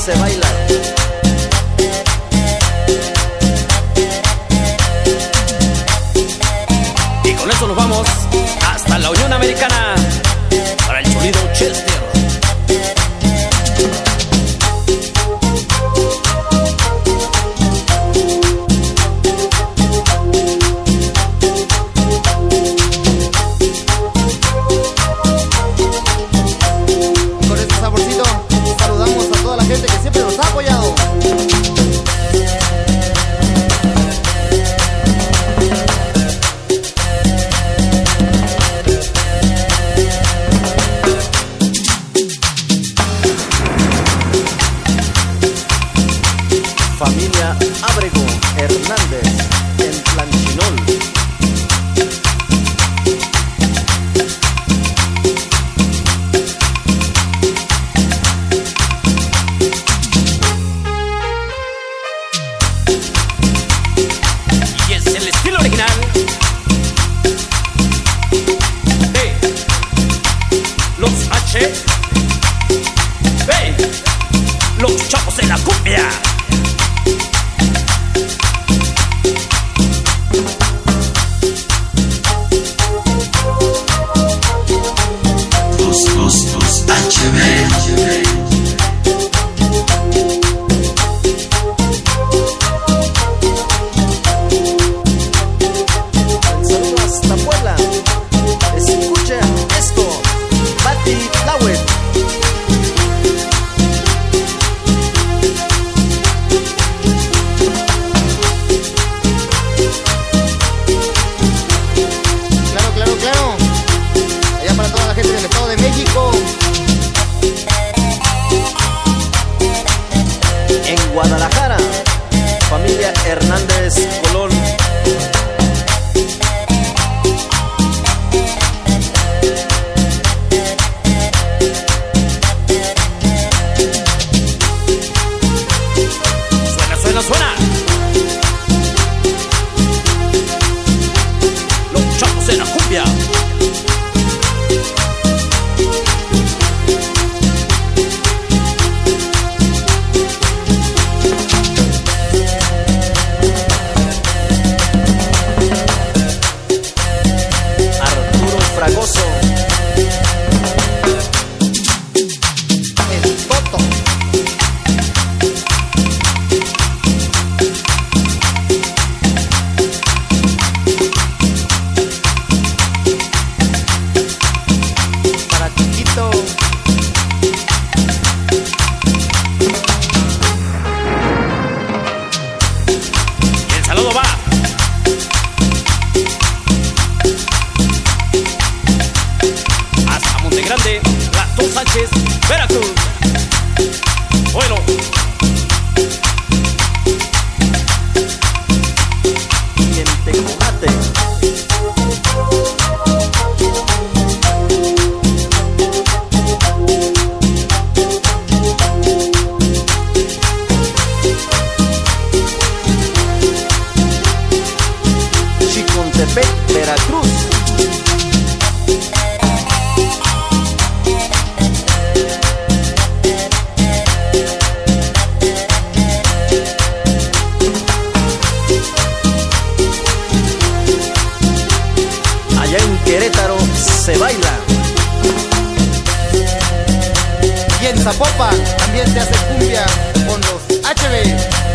Se baila. Y con eso nos vamos hasta la Unión Americana para el sonido Chester. Familia Ábrego Hernández en Planchinol. Los H. del Estado de México. Sánchez, Veracruz. Bueno. Chicontepec, Allá en Querétaro se baila. Y en Zapopan también se hace cumbia con los HB.